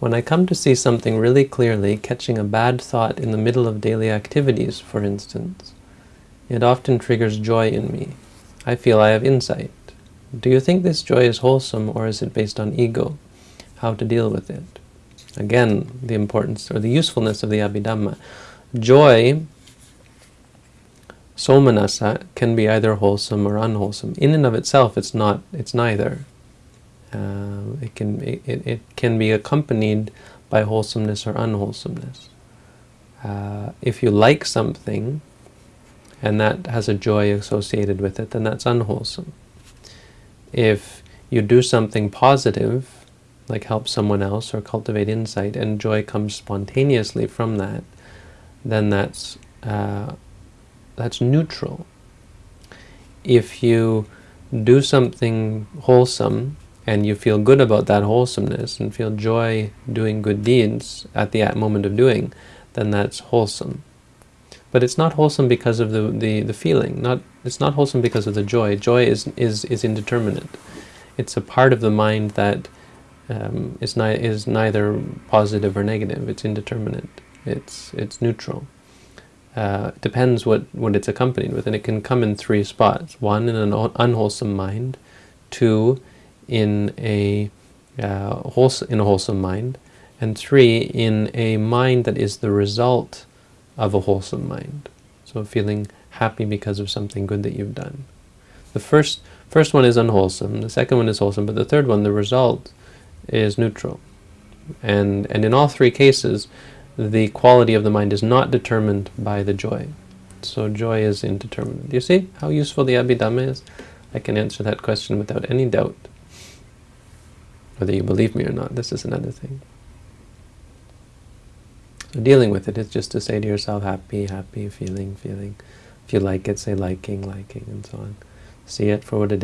When I come to see something really clearly, catching a bad thought in the middle of daily activities, for instance, it often triggers joy in me. I feel I have insight. Do you think this joy is wholesome or is it based on ego? How to deal with it? Again, the importance or the usefulness of the Abhidhamma. Joy, somanassa, can be either wholesome or unwholesome. In and of itself, it's not. It's neither. Uh, it can it, it can be accompanied by wholesomeness or unwholesomeness. Uh, if you like something, and that has a joy associated with it, then that's unwholesome. If you do something positive, like help someone else or cultivate insight, and joy comes spontaneously from that, then that's uh, that's neutral. If you do something wholesome and you feel good about that wholesomeness and feel joy doing good deeds at the moment of doing, then that's wholesome. But it's not wholesome because of the, the, the feeling. Not It's not wholesome because of the joy. Joy is, is, is indeterminate. It's a part of the mind that um, is, ni is neither positive or negative. It's indeterminate. It's, it's neutral. Uh, it depends what, what it's accompanied with, and it can come in three spots. One, in an unwholesome mind. Two, in a, uh, wholesome, in a wholesome mind. And three, in a mind that is the result of a wholesome mind. So feeling happy because of something good that you've done. The first, first one is unwholesome, the second one is wholesome, but the third one, the result, is neutral. And, and in all three cases, the quality of the mind is not determined by the joy. So joy is indeterminate. You see how useful the Abhidhamma is? I can answer that question without any doubt. Whether you believe me or not, this is another thing. So dealing with it is just to say to yourself, happy, happy, feeling, feeling. If you like it, say liking, liking, and so on. See it for what it is.